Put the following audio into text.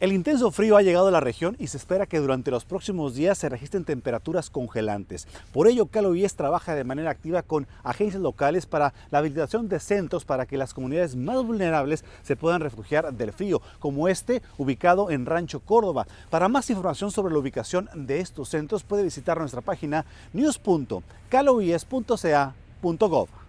El intenso frío ha llegado a la región y se espera que durante los próximos días se registren temperaturas congelantes. Por ello, CalOIES trabaja de manera activa con agencias locales para la habilitación de centros para que las comunidades más vulnerables se puedan refugiar del frío, como este ubicado en Rancho Córdoba. Para más información sobre la ubicación de estos centros puede visitar nuestra página news.caloies.ca.gov.